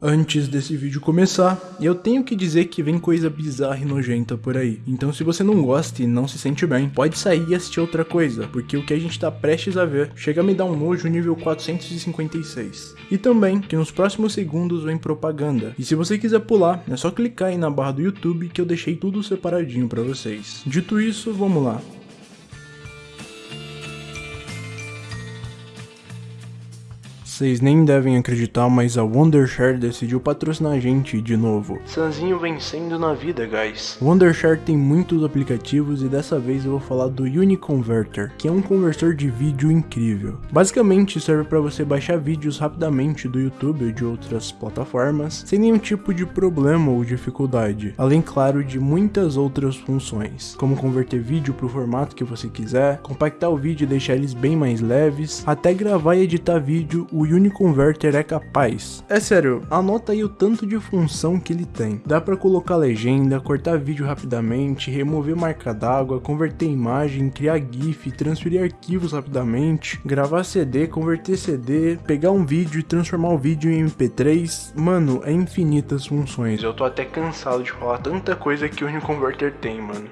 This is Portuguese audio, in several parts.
Antes desse vídeo começar, eu tenho que dizer que vem coisa bizarra e nojenta por aí. Então se você não gosta e não se sente bem, pode sair e assistir outra coisa, porque o que a gente tá prestes a ver chega a me dar um nojo nível 456. E também que nos próximos segundos vem propaganda. E se você quiser pular, é só clicar aí na barra do YouTube que eu deixei tudo separadinho pra vocês. Dito isso, vamos lá. Vocês nem devem acreditar, mas a Wondershare decidiu patrocinar a gente de novo. Sanzinho vencendo na vida, guys. Wondershare tem muitos aplicativos e dessa vez eu vou falar do Uniconverter, que é um conversor de vídeo incrível. Basicamente serve para você baixar vídeos rapidamente do YouTube ou de outras plataformas, sem nenhum tipo de problema ou dificuldade, além claro de muitas outras funções, como converter vídeo para o formato que você quiser, compactar o vídeo e deixar eles bem mais leves, até gravar e editar vídeo o Uniconverter é capaz. É sério, anota aí o tanto de função que ele tem. Dá para colocar legenda, cortar vídeo rapidamente, remover marca d'água, converter imagem, criar GIF, transferir arquivos rapidamente, gravar CD, converter CD, pegar um vídeo e transformar o vídeo em MP3. Mano, é infinitas funções. Eu tô até cansado de falar tanta coisa que o Uniconverter tem, mano.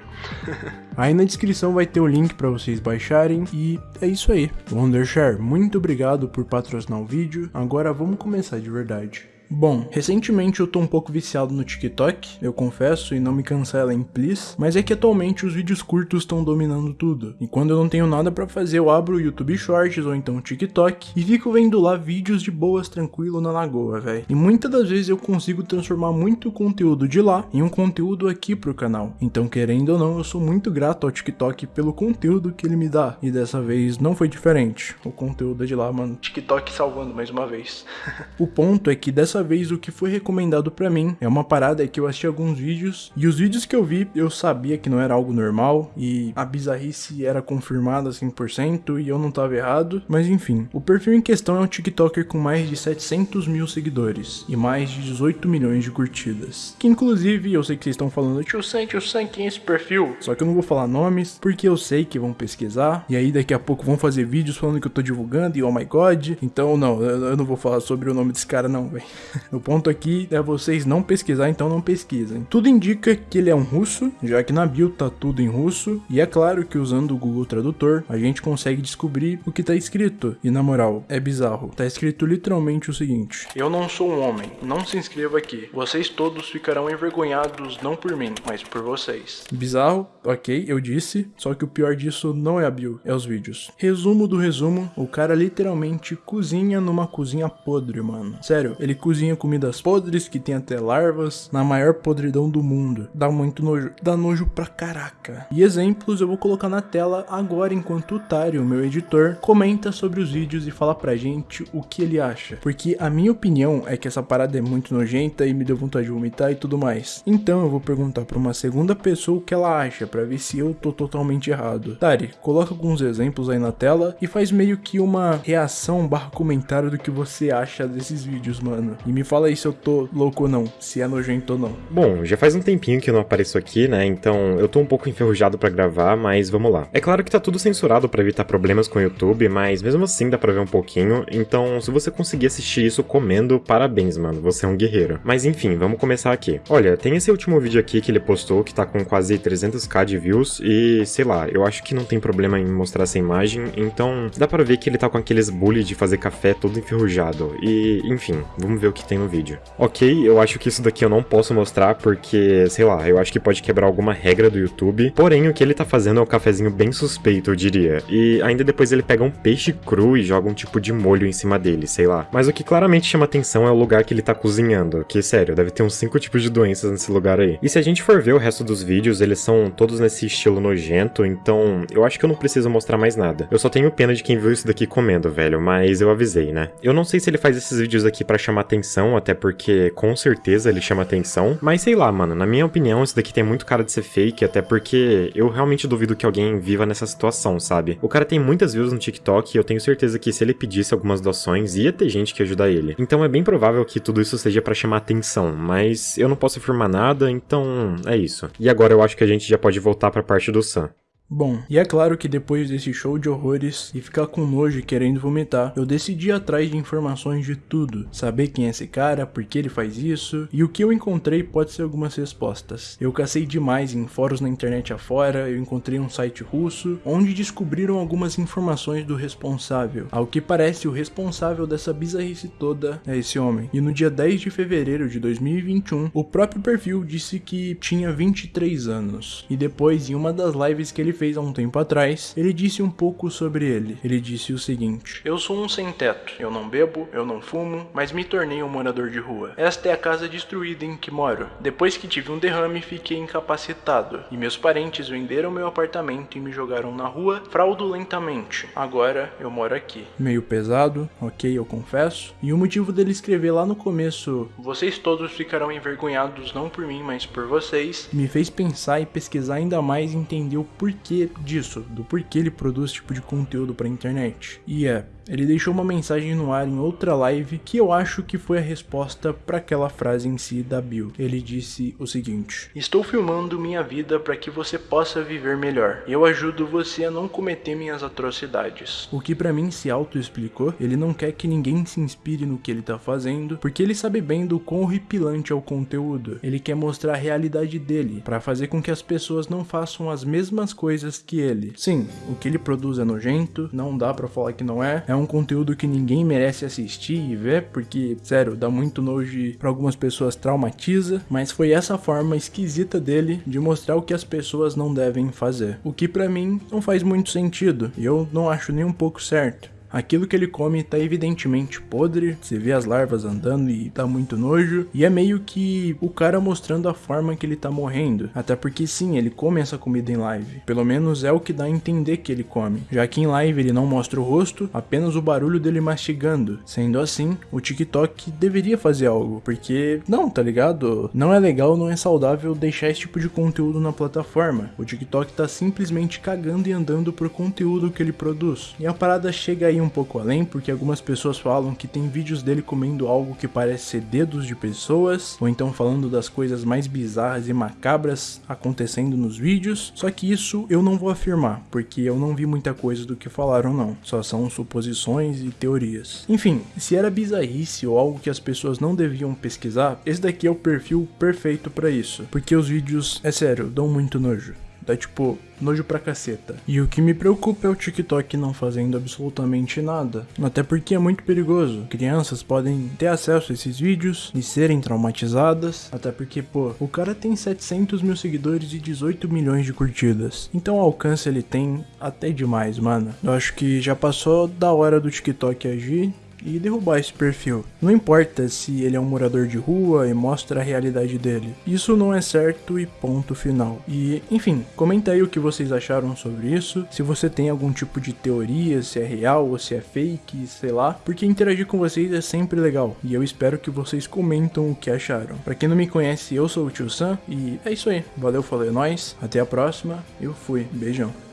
aí na descrição vai ter o link para vocês baixarem e é isso aí. Wondershare, muito obrigado por patrocinar o vídeo, agora vamos começar de verdade. Bom, recentemente eu tô um pouco viciado no TikTok, eu confesso, e não me cancelem, please, mas é que atualmente os vídeos curtos estão dominando tudo. E quando eu não tenho nada para fazer, eu abro o YouTube Shorts ou então o TikTok e fico vendo lá vídeos de boas tranquilo na lagoa, velho. E muitas das vezes eu consigo transformar muito conteúdo de lá em um conteúdo aqui pro canal. Então, querendo ou não, eu sou muito grato ao TikTok pelo conteúdo que ele me dá. E dessa vez não foi diferente. O conteúdo é de lá, mano. TikTok salvando mais uma vez. o ponto é que dessa dessa vez o que foi recomendado para mim é uma parada que eu assisti alguns vídeos e os vídeos que eu vi eu sabia que não era algo normal e a bizarrice era confirmada 100% e eu não tava errado, mas enfim. O perfil em questão é um TikToker com mais de 700 mil seguidores e mais de 18 milhões de curtidas. Que inclusive eu sei que vocês estão falando, tio Sam, tio Sam, quem é esse perfil? Só que eu não vou falar nomes porque eu sei que vão pesquisar e aí daqui a pouco vão fazer vídeos falando que eu tô divulgando e oh my god. Então não, eu não vou falar sobre o nome desse cara não, velho. o ponto aqui é vocês não pesquisar, então não pesquisem. Tudo indica que ele é um russo, já que na bio tá tudo em russo, e é claro que usando o Google Tradutor, a gente consegue descobrir o que tá escrito. E na moral, é bizarro. Tá escrito literalmente o seguinte: Eu não sou um homem, não se inscreva aqui. Vocês todos ficarão envergonhados não por mim, mas por vocês. Bizarro, ok, eu disse, só que o pior disso não é a bio, é os vídeos. Resumo do resumo, o cara literalmente cozinha numa cozinha podre, mano. Sério, ele cozinha cozinha comidas podres que tem até larvas na maior podridão do mundo. Dá muito nojo, dá nojo pra caraca. E exemplos eu vou colocar na tela agora enquanto o Tário, meu editor, comenta sobre os vídeos e fala pra gente o que ele acha. Porque a minha opinião é que essa parada é muito nojenta e me deu vontade de vomitar e tudo mais. Então eu vou perguntar pra uma segunda pessoa o que ela acha, pra ver se eu tô totalmente errado. Tari, coloca alguns exemplos aí na tela e faz meio que uma reação barra comentário do que você acha desses vídeos, mano. E me fala aí se eu tô louco ou não, se é nojento ou não. Bom, já faz um tempinho que eu não apareço aqui, né? Então eu tô um pouco enferrujado para gravar, mas vamos lá. É claro que tá tudo censurado para evitar problemas com o YouTube, mas mesmo assim dá pra ver um pouquinho. Então, se você conseguir assistir isso comendo, parabéns, mano. Você é um guerreiro. Mas enfim, vamos começar aqui. Olha, tem esse último vídeo aqui que ele postou que tá com quase 300k de views e sei lá, eu acho que não tem problema em mostrar essa imagem, então dá pra ver que ele tá com aqueles bully de fazer café todo enferrujado. E enfim, vamos ver o que tem no vídeo. Ok, eu acho que isso daqui eu não posso mostrar porque, sei lá, eu acho que pode quebrar alguma regra do YouTube. Porém, o que ele tá fazendo é um cafezinho bem suspeito, eu diria. E ainda depois ele pega um peixe cru e joga um tipo de molho em cima dele, sei lá. Mas o que claramente chama atenção é o lugar que ele tá cozinhando, que, sério, deve ter uns 5 tipos de doenças nesse lugar aí. E se a gente for ver o resto dos vídeos, eles são todos nesse estilo nojento, então eu acho que eu não preciso mostrar mais nada. Eu só tenho pena de quem viu isso daqui comendo, velho, mas eu avisei, né? Eu não sei se ele faz esses vídeos aqui para chamar atenção atenção, até porque com certeza ele chama atenção. Mas sei lá, mano, na minha opinião, isso daqui tem muito cara de ser fake, até porque eu realmente duvido que alguém viva nessa situação, sabe? O cara tem muitas views no TikTok e eu tenho certeza que se ele pedisse algumas doações, ia ter gente que ajudar ele. Então é bem provável que tudo isso seja para chamar atenção, mas eu não posso afirmar nada, então é isso. E agora eu acho que a gente já pode voltar pra parte do Sam. Bom, e é claro que depois desse show de horrores e ficar com nojo e querendo vomitar, eu decidi ir atrás de informações de tudo, saber quem é esse cara, por que ele faz isso, e o que eu encontrei pode ser algumas respostas. Eu cacei demais em fóruns na internet afora, eu encontrei um site russo, onde descobriram algumas informações do responsável. Ao que parece, o responsável dessa bizarrice toda é esse homem. E no dia 10 de fevereiro de 2021, o próprio perfil disse que tinha 23 anos. E depois, em uma das lives que ele fez há um tempo atrás, ele disse um pouco sobre ele. Ele disse o seguinte: Eu sou um sem teto, eu não bebo, eu não fumo, mas me tornei um morador de rua. Esta é a casa destruída em que moro. Depois que tive um derrame, fiquei incapacitado, e meus parentes venderam meu apartamento e me jogaram na rua fraudulentamente. Agora eu moro aqui. Meio pesado, ok, eu confesso. E o motivo dele escrever lá no começo: Vocês todos ficarão envergonhados não por mim, mas por vocês, me fez pensar e pesquisar ainda mais e entender o porquê porquê disso, do porquê ele produz esse tipo de conteúdo pra internet. E é, ele deixou uma mensagem no ar em outra live que eu acho que foi a resposta para aquela frase em si da Bill. Ele disse o seguinte: Estou filmando minha vida para que você possa viver melhor. Eu ajudo você a não cometer minhas atrocidades. O que para mim se auto-explicou, ele não quer que ninguém se inspire no que ele tá fazendo, porque ele sabe bem do quão horripilante é o conteúdo. Ele quer mostrar a realidade dele, para fazer com que as pessoas não façam as mesmas coisas que ele. Sim, o que ele produz é nojento, não dá para falar que não é. É um conteúdo que ninguém merece assistir e ver, porque, sério, dá muito nojo e pra algumas pessoas traumatiza, mas foi essa forma esquisita dele de mostrar o que as pessoas não devem fazer. O que para mim não faz muito sentido, e eu não acho nem um pouco certo. Aquilo que ele come tá evidentemente podre, você vê as larvas andando e tá muito nojo, e é meio que o cara mostrando a forma que ele tá morrendo. Até porque sim, ele come essa comida em live. Pelo menos é o que dá a entender que ele come. Já que em live ele não mostra o rosto, apenas o barulho dele mastigando. Sendo assim, o TikTok deveria fazer algo, porque não, tá ligado? Não é legal, não é saudável deixar esse tipo de conteúdo na plataforma. O TikTok tá simplesmente cagando e andando pro conteúdo que ele produz. E a parada chega aí ir um pouco além, porque algumas pessoas falam que tem vídeos dele comendo algo que parece ser dedos de pessoas, ou então falando das coisas mais bizarras e macabras acontecendo nos vídeos, só que isso eu não vou afirmar, porque eu não vi muita coisa do que falaram não, só são suposições e teorias. Enfim, se era bizarrice ou algo que as pessoas não deviam pesquisar, esse daqui é o perfil perfeito para isso, porque os vídeos, é sério, dão muito nojo. Dá tipo nojo pra caceta. E o que me preocupa é o TikTok não fazendo absolutamente nada. Até porque é muito perigoso. Crianças podem ter acesso a esses vídeos e serem traumatizadas. Até porque, pô, o cara tem 700 mil seguidores e 18 milhões de curtidas. Então o alcance ele tem até demais, mano. Eu acho que já passou da hora do TikTok agir e derrubar esse perfil. Não importa se ele é um morador de rua e mostra a realidade dele. Isso não é certo e ponto final. E, enfim, comenta aí o que vocês acharam sobre isso, se você tem algum tipo de teoria, se é real ou se é fake, sei lá, porque interagir com vocês é sempre legal. E eu espero que vocês comentam o que acharam. Para quem não me conhece, eu sou o Tio Sam e é isso aí. Valeu, falou, é nóis. Até a próxima. Eu fui. Beijão.